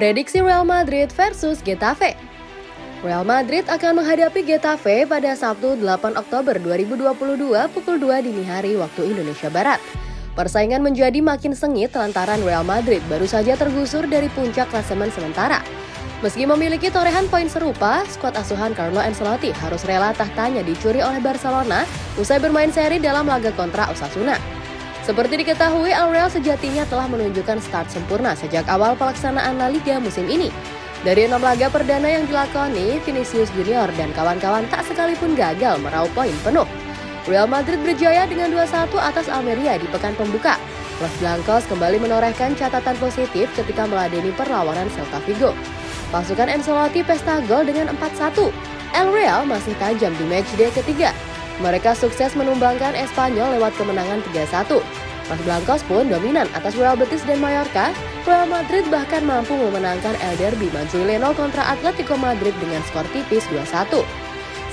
Prediksi Real Madrid versus Getafe Real Madrid akan menghadapi Getafe pada Sabtu 8 Oktober 2022 pukul 2 dini hari waktu Indonesia Barat. Persaingan menjadi makin sengit lantaran Real Madrid baru saja tergusur dari puncak klasemen sementara. Meski memiliki torehan poin serupa, skuad asuhan Carlo Ancelotti harus rela tahtanya dicuri oleh Barcelona usai bermain seri dalam laga kontra Osasuna. Seperti diketahui, Al Real sejatinya telah menunjukkan start sempurna sejak awal pelaksanaan La Liga musim ini. Dari enam laga perdana yang dilakoni, Vinicius Junior dan kawan-kawan tak sekalipun gagal meraup poin penuh. Real Madrid berjaya dengan 2-1 atas Almeria di pekan pembuka. Los Blancos kembali menorehkan catatan positif ketika meladeni perlawanan Celta Vigo. Pasukan Ancelotti pesta gol dengan 4-1. El Real masih tajam di matchday ketiga mereka sukses menumbangkan Espanyol lewat kemenangan 3-1. Los Blancos pun dominan atas Real Betis dan Mallorca. Real Madrid bahkan mampu memenangkan El Derby Madrileno kontra Atletico Madrid dengan skor tipis 2-1.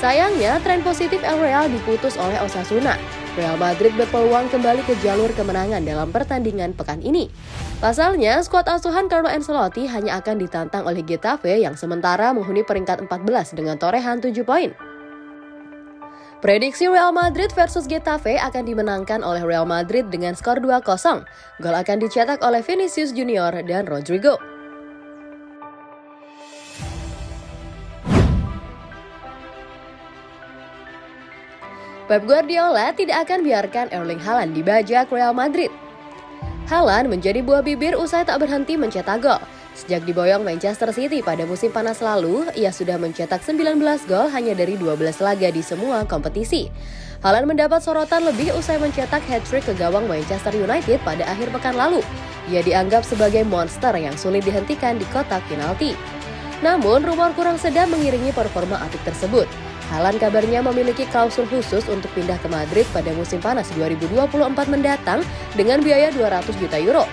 Sayangnya, tren positif El Real diputus oleh Osasuna. Real Madrid berpeluang kembali ke jalur kemenangan dalam pertandingan pekan ini. Pasalnya, skuad asuhan Carlo Ancelotti hanya akan ditantang oleh Getafe yang sementara menghuni peringkat 14 dengan torehan 7 poin. Prediksi Real Madrid versus Getafe akan dimenangkan oleh Real Madrid dengan skor 2-0. Gol akan dicetak oleh Vinicius Junior dan Rodrigo. Pep Guardiola tidak akan biarkan Erling Haaland dibajak Real Madrid. Haaland menjadi buah bibir usai tak berhenti mencetak gol. Sejak diboyong Manchester City pada musim panas lalu, ia sudah mencetak 19 gol hanya dari 12 laga di semua kompetisi. Haaland mendapat sorotan lebih usai mencetak hat-trick ke gawang Manchester United pada akhir pekan lalu. Ia dianggap sebagai monster yang sulit dihentikan di kotak penalti. Namun, rumor kurang sedap mengiringi performa atik tersebut. Haaland kabarnya memiliki klausul khusus untuk pindah ke Madrid pada musim panas 2024 mendatang dengan biaya 200 juta euro.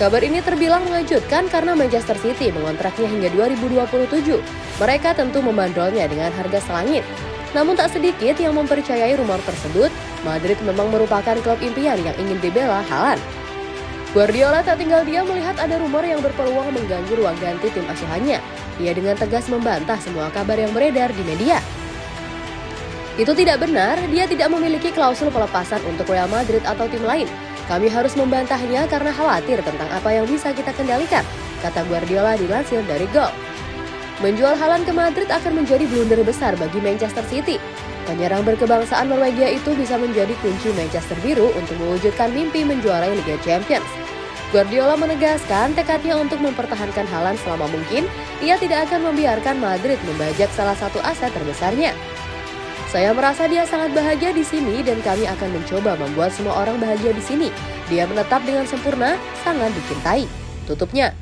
Kabar ini terbilang mengejutkan karena Manchester City mengontraknya hingga 2027. Mereka tentu membandrolnya dengan harga selangit. Namun tak sedikit yang mempercayai rumor tersebut, Madrid memang merupakan klub impian yang ingin dibela Haaland. Guardiola tak tinggal diam melihat ada rumor yang berpeluang mengganggu ruang ganti tim asuhannya. Ia dengan tegas membantah semua kabar yang beredar di media. Itu tidak benar, dia tidak memiliki klausul pelepasan untuk Real Madrid atau tim lain. Kami harus membantahnya karena khawatir tentang apa yang bisa kita kendalikan, kata Guardiola dilansir dari Gol. Menjual Haaland ke Madrid akan menjadi blunder besar bagi Manchester City. Penyerang berkebangsaan Norwegia itu bisa menjadi kunci Manchester Biru untuk mewujudkan mimpi menjuarai Liga Champions. Guardiola menegaskan tekadnya untuk mempertahankan Haaland selama mungkin, ia tidak akan membiarkan Madrid membajak salah satu aset terbesarnya. Saya merasa dia sangat bahagia di sini dan kami akan mencoba membuat semua orang bahagia di sini. Dia menetap dengan sempurna, sangat dicintai. Tutupnya.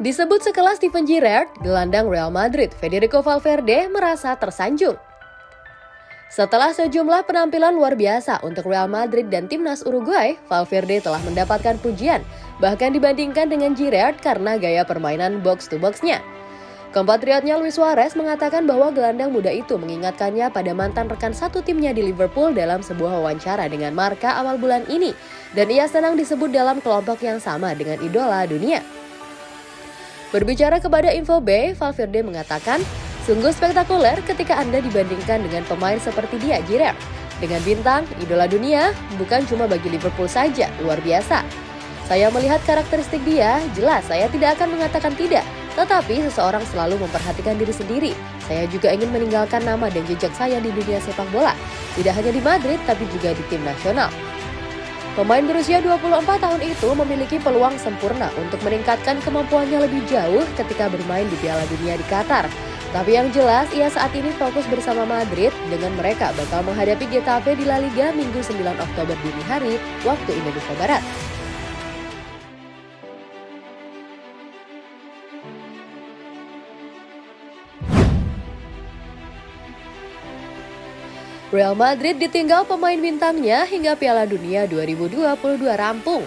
Disebut sekelas Steven Gerrard, gelandang Real Madrid, Federico Valverde merasa tersanjung. Setelah sejumlah penampilan luar biasa untuk Real Madrid dan timnas Uruguay, Valverde telah mendapatkan pujian, bahkan dibandingkan dengan Giroud karena gaya permainan box-to-boxnya. Kompatriotnya Luis Suarez mengatakan bahwa gelandang muda itu mengingatkannya pada mantan rekan satu timnya di Liverpool dalam sebuah wawancara dengan Marka awal bulan ini, dan ia senang disebut dalam kelompok yang sama dengan idola dunia. Berbicara kepada Info Valverde mengatakan, Sungguh spektakuler ketika Anda dibandingkan dengan pemain seperti dia, Giroud. Dengan bintang, idola dunia, bukan cuma bagi Liverpool saja, luar biasa. Saya melihat karakteristik dia, jelas saya tidak akan mengatakan tidak. Tetapi seseorang selalu memperhatikan diri sendiri. Saya juga ingin meninggalkan nama dan jejak saya di dunia sepak bola. Tidak hanya di Madrid, tapi juga di tim nasional. Pemain berusia 24 tahun itu memiliki peluang sempurna untuk meningkatkan kemampuannya lebih jauh ketika bermain di Piala Dunia di Qatar. Tapi yang jelas, ia saat ini fokus bersama Madrid dengan mereka bakal menghadapi Getafe di La Liga Minggu 9 Oktober dini hari waktu Indonesia Barat. Real Madrid ditinggal pemain bintangnya hingga Piala Dunia 2022 rampung.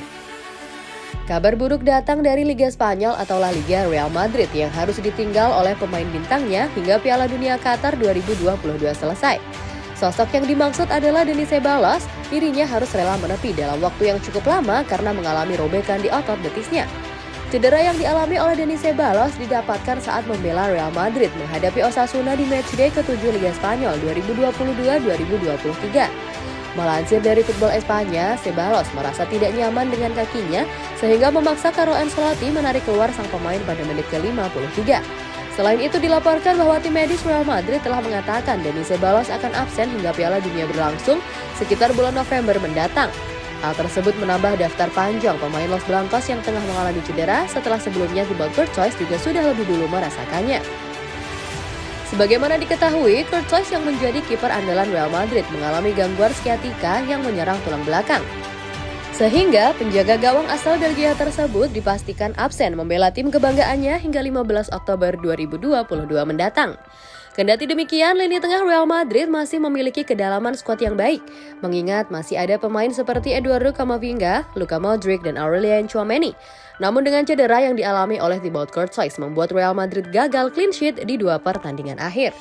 Kabar buruk datang dari Liga Spanyol atau La Liga Real Madrid yang harus ditinggal oleh pemain bintangnya hingga Piala Dunia Qatar 2022 selesai. Sosok yang dimaksud adalah Denis Ceballos, dirinya harus rela menepi dalam waktu yang cukup lama karena mengalami robekan di otot betisnya. Cedera yang dialami oleh Denis Ceballos didapatkan saat membela Real Madrid menghadapi Osasuna di matchday ke-7 Liga Spanyol 2022-2023. Melansir dari Football Espanya, Ceballos merasa tidak nyaman dengan kakinya sehingga memaksa Carlo Ancelotti menarik keluar sang pemain pada menit ke-53. Selain itu dilaporkan bahwa tim medis Real Madrid telah mengatakan Denis Ceballos akan absen hingga Piala Dunia berlangsung sekitar bulan November mendatang. Hal tersebut menambah daftar panjang pemain Los Blancos yang tengah mengalami cedera setelah sebelumnya Thibaut Courtois juga sudah lebih dulu merasakannya. Sebagaimana diketahui, Courtois yang menjadi kiper andalan Real Madrid mengalami gangguan skiatika yang menyerang tulang belakang. Sehingga penjaga gawang asal Belgia tersebut dipastikan absen membela tim kebanggaannya hingga 15 Oktober 2022 mendatang. Kendati demikian, lini tengah Real Madrid masih memiliki kedalaman skuad yang baik, mengingat masih ada pemain seperti Eduardo Camavinga, Luka Modric, dan Aurelien Chouameni. Namun dengan cedera yang dialami oleh Thibaut Courtois membuat Real Madrid gagal clean sheet di dua pertandingan akhir.